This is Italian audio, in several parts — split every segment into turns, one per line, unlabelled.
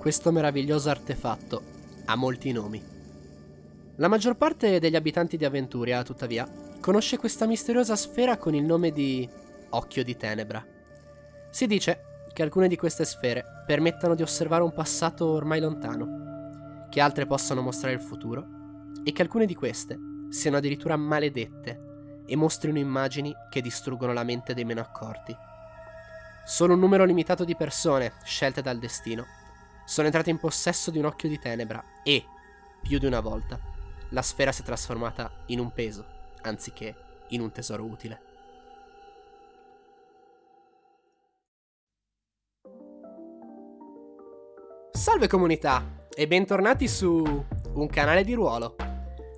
questo meraviglioso artefatto ha molti nomi. La maggior parte degli abitanti di Aventuria, tuttavia, conosce questa misteriosa sfera con il nome di Occhio di Tenebra. Si dice che alcune di queste sfere permettano di osservare un passato ormai lontano, che altre possano mostrare il futuro e che alcune di queste siano addirittura maledette e mostrino immagini che distruggono la mente dei meno accorti. Solo un numero limitato di persone, scelte dal destino, sono entrate in possesso di un occhio di tenebra e, più di una volta, la sfera si è trasformata in un peso, anziché in un tesoro utile. Salve comunità e bentornati su un canale di ruolo.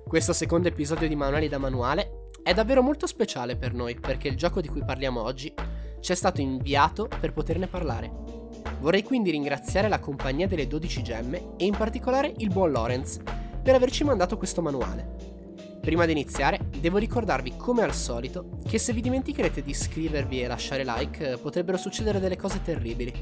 Questo secondo episodio di Manuali da Manuale è davvero molto speciale per noi perché il gioco di cui parliamo oggi ci è stato inviato per poterne parlare. Vorrei quindi ringraziare la compagnia delle 12 gemme e in particolare il buon Lorenz per averci mandato questo manuale. Prima di iniziare, devo ricordarvi come al solito che se vi dimenticherete di iscrivervi e lasciare like potrebbero succedere delle cose terribili.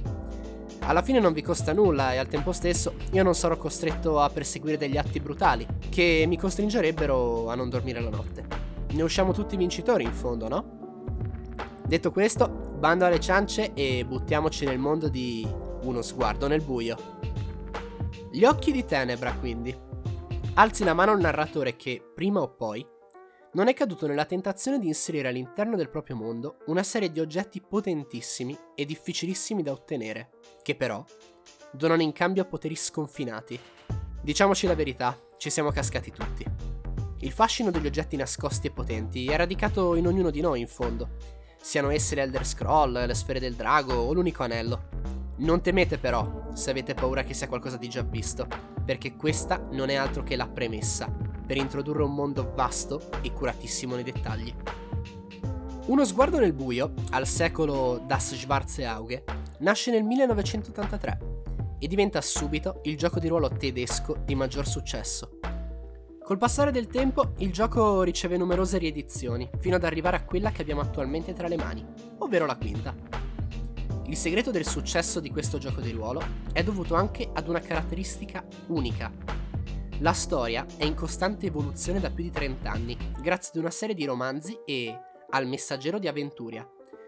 Alla fine non vi costa nulla e al tempo stesso io non sarò costretto a perseguire degli atti brutali che mi costringerebbero a non dormire la notte. Ne usciamo tutti vincitori in fondo, no? Detto questo, bando alle ciance e buttiamoci nel mondo di uno sguardo nel buio. Gli occhi di tenebra, quindi. Alzi la mano al narratore che, prima o poi, non è caduto nella tentazione di inserire all'interno del proprio mondo una serie di oggetti potentissimi e difficilissimi da ottenere, che però donano in cambio poteri sconfinati. Diciamoci la verità, ci siamo cascati tutti. Il fascino degli oggetti nascosti e potenti è radicato in ognuno di noi in fondo, siano esse l'Elder Scroll, le sfere del drago o l'unico anello. Non temete però se avete paura che sia qualcosa di già visto, perché questa non è altro che la premessa per introdurre un mondo vasto e curatissimo nei dettagli. Uno sguardo nel buio, al secolo Das Schwarze Auge, nasce nel 1983 e diventa subito il gioco di ruolo tedesco di maggior successo. Col passare del tempo il gioco riceve numerose riedizioni, fino ad arrivare a quella che abbiamo attualmente tra le mani, ovvero la quinta. Il segreto del successo di questo gioco di ruolo è dovuto anche ad una caratteristica unica la storia è in costante evoluzione da più di 30 anni, grazie ad una serie di romanzi e al Messaggero di Aventuria,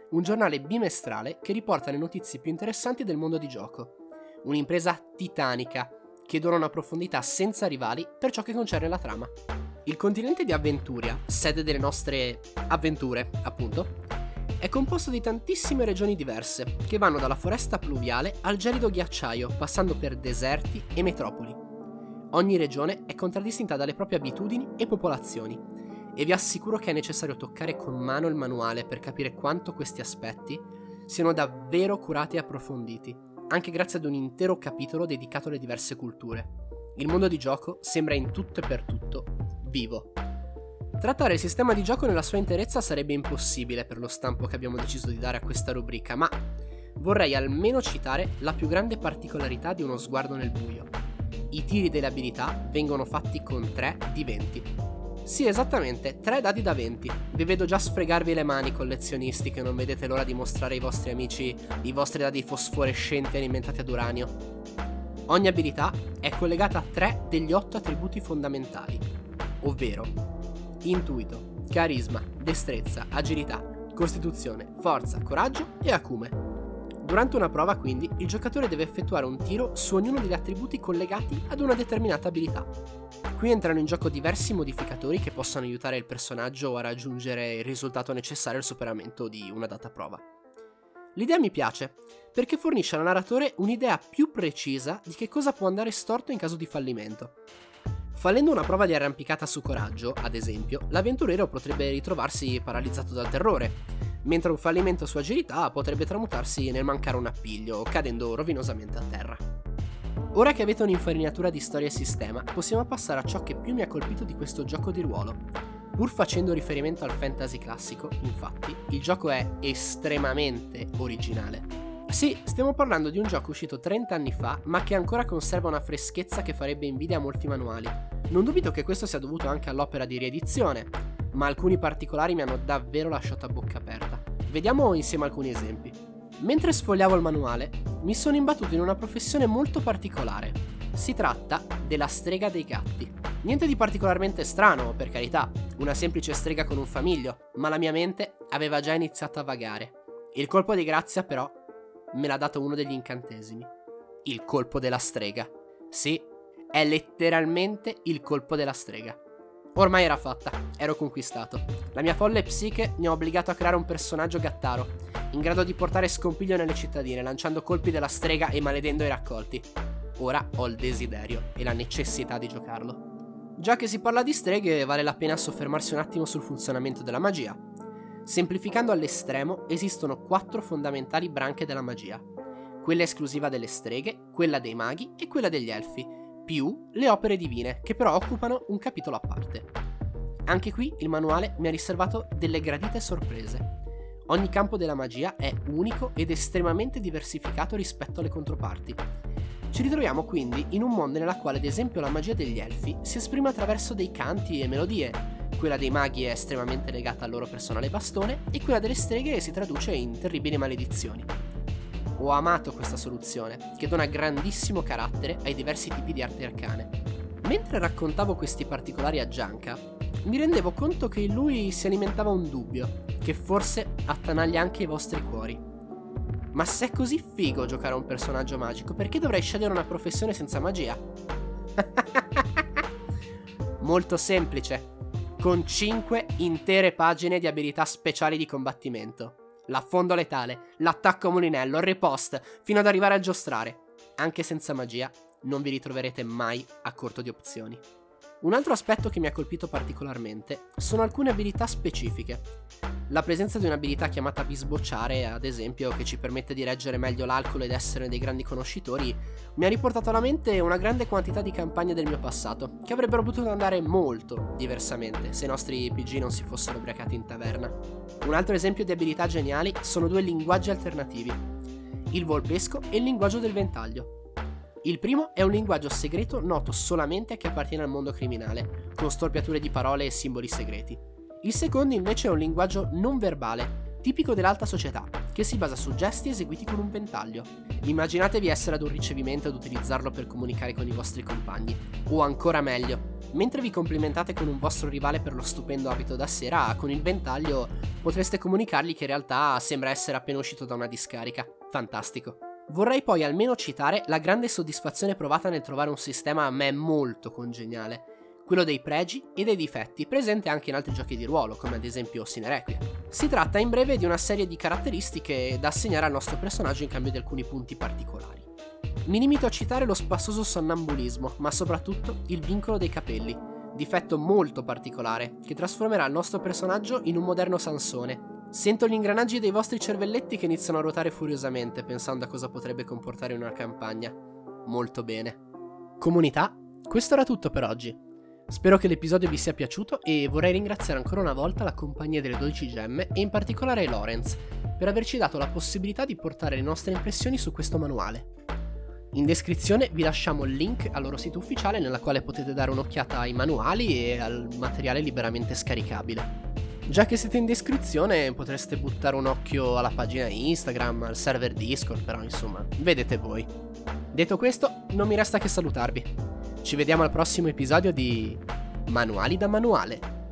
un giornale bimestrale che riporta le notizie più interessanti del mondo di gioco. Un'impresa titanica che dona una profondità senza rivali per ciò che concerne la trama. Il continente di Aventuria, sede delle nostre avventure, appunto, è composto di tantissime regioni diverse, che vanno dalla foresta pluviale al gelido ghiacciaio, passando per deserti e metropoli. Ogni regione è contraddistinta dalle proprie abitudini e popolazioni, e vi assicuro che è necessario toccare con mano il manuale per capire quanto questi aspetti siano davvero curati e approfonditi, anche grazie ad un intero capitolo dedicato alle diverse culture. Il mondo di gioco sembra in tutto e per tutto vivo. Trattare il sistema di gioco nella sua interezza sarebbe impossibile per lo stampo che abbiamo deciso di dare a questa rubrica, ma vorrei almeno citare la più grande particolarità di uno sguardo nel buio, i tiri delle abilità vengono fatti con 3 di 20. Sì, esattamente, 3 dadi da 20. Vi vedo già sfregarvi le mani, collezionisti, che non vedete l'ora di mostrare ai vostri amici i vostri dadi fosforescenti alimentati ad uranio. Ogni abilità è collegata a 3 degli 8 attributi fondamentali, ovvero intuito, carisma, destrezza, agilità, costituzione, forza, coraggio e acume. Durante una prova, quindi, il giocatore deve effettuare un tiro su ognuno degli attributi collegati ad una determinata abilità. Qui entrano in gioco diversi modificatori che possono aiutare il personaggio a raggiungere il risultato necessario al superamento di una data prova. L'idea mi piace, perché fornisce al narratore un'idea più precisa di che cosa può andare storto in caso di fallimento. Fallendo una prova di arrampicata su coraggio, ad esempio, l'avventuriero potrebbe ritrovarsi paralizzato dal terrore, mentre un fallimento su agilità potrebbe tramutarsi nel mancare un appiglio, cadendo rovinosamente a terra. Ora che avete un'infarinatura di storia e sistema, possiamo passare a ciò che più mi ha colpito di questo gioco di ruolo. Pur facendo riferimento al fantasy classico, infatti, il gioco è estremamente originale. Sì, stiamo parlando di un gioco uscito 30 anni fa, ma che ancora conserva una freschezza che farebbe invidia a molti manuali. Non dubito che questo sia dovuto anche all'opera di riedizione, ma alcuni particolari mi hanno davvero lasciato a bocca aperta. Vediamo insieme alcuni esempi. Mentre sfogliavo il manuale, mi sono imbattuto in una professione molto particolare. Si tratta della strega dei gatti. Niente di particolarmente strano, per carità, una semplice strega con un famiglio, ma la mia mente aveva già iniziato a vagare. Il colpo di grazia, però, me l'ha dato uno degli incantesimi. Il colpo della strega. Sì, è letteralmente il colpo della strega. Ormai era fatta, ero conquistato. La mia folle psiche mi ha obbligato a creare un personaggio gattaro, in grado di portare scompiglio nelle cittadine, lanciando colpi della strega e maledendo i raccolti. Ora ho il desiderio e la necessità di giocarlo. Già che si parla di streghe, vale la pena soffermarsi un attimo sul funzionamento della magia. Semplificando all'estremo, esistono quattro fondamentali branche della magia. Quella esclusiva delle streghe, quella dei maghi e quella degli elfi, più le opere divine, che però occupano un capitolo a parte. Anche qui il manuale mi ha riservato delle gradite sorprese. Ogni campo della magia è unico ed estremamente diversificato rispetto alle controparti. Ci ritroviamo quindi in un mondo nella quale ad esempio la magia degli elfi si esprime attraverso dei canti e melodie, quella dei maghi è estremamente legata al loro personale bastone e quella delle streghe si traduce in terribili maledizioni. Ho amato questa soluzione, che dona grandissimo carattere ai diversi tipi di arti arcane. Mentre raccontavo questi particolari a Gianca, mi rendevo conto che in lui si alimentava un dubbio, che forse attanaglia anche i vostri cuori. Ma se è così figo giocare a un personaggio magico, perché dovrei scegliere una professione senza magia? Molto semplice, con 5 intere pagine di abilità speciali di combattimento l'affondo letale, l'attacco mulinello, il ripost, fino ad arrivare a giostrare. Anche senza magia non vi ritroverete mai a corto di opzioni. Un altro aspetto che mi ha colpito particolarmente sono alcune abilità specifiche. La presenza di un'abilità chiamata bisbocciare, ad esempio, che ci permette di reggere meglio l'alcol ed essere dei grandi conoscitori, mi ha riportato alla mente una grande quantità di campagne del mio passato, che avrebbero potuto andare molto diversamente se i nostri PG non si fossero ubriacati in taverna. Un altro esempio di abilità geniali sono due linguaggi alternativi, il volpesco e il linguaggio del ventaglio. Il primo è un linguaggio segreto noto solamente a chi appartiene al mondo criminale, con storpiature di parole e simboli segreti. Il secondo invece è un linguaggio non verbale, tipico dell'alta società, che si basa su gesti eseguiti con un ventaglio. Immaginatevi essere ad un ricevimento ed utilizzarlo per comunicare con i vostri compagni, o ancora meglio, mentre vi complimentate con un vostro rivale per lo stupendo abito da sera, con il ventaglio potreste comunicargli che in realtà sembra essere appena uscito da una discarica. Fantastico. Vorrei poi almeno citare la grande soddisfazione provata nel trovare un sistema a me molto congeniale, quello dei pregi e dei difetti, presente anche in altri giochi di ruolo, come ad esempio Sinerequia. Si tratta in breve di una serie di caratteristiche da assegnare al nostro personaggio in cambio di alcuni punti particolari. Mi limito a citare lo spassoso sonnambulismo, ma soprattutto il vincolo dei capelli, difetto molto particolare, che trasformerà il nostro personaggio in un moderno Sansone, Sento gli ingranaggi dei vostri cervelletti che iniziano a ruotare furiosamente pensando a cosa potrebbe comportare una campagna. Molto bene. Comunità, questo era tutto per oggi. Spero che l'episodio vi sia piaciuto e vorrei ringraziare ancora una volta la compagnia delle 12 gemme e in particolare Lorenz per averci dato la possibilità di portare le nostre impressioni su questo manuale. In descrizione vi lasciamo il link al loro sito ufficiale nella quale potete dare un'occhiata ai manuali e al materiale liberamente scaricabile. Già che siete in descrizione potreste buttare un occhio alla pagina Instagram, al server Discord, però insomma, vedete voi. Detto questo, non mi resta che salutarvi. Ci vediamo al prossimo episodio di Manuali da Manuale.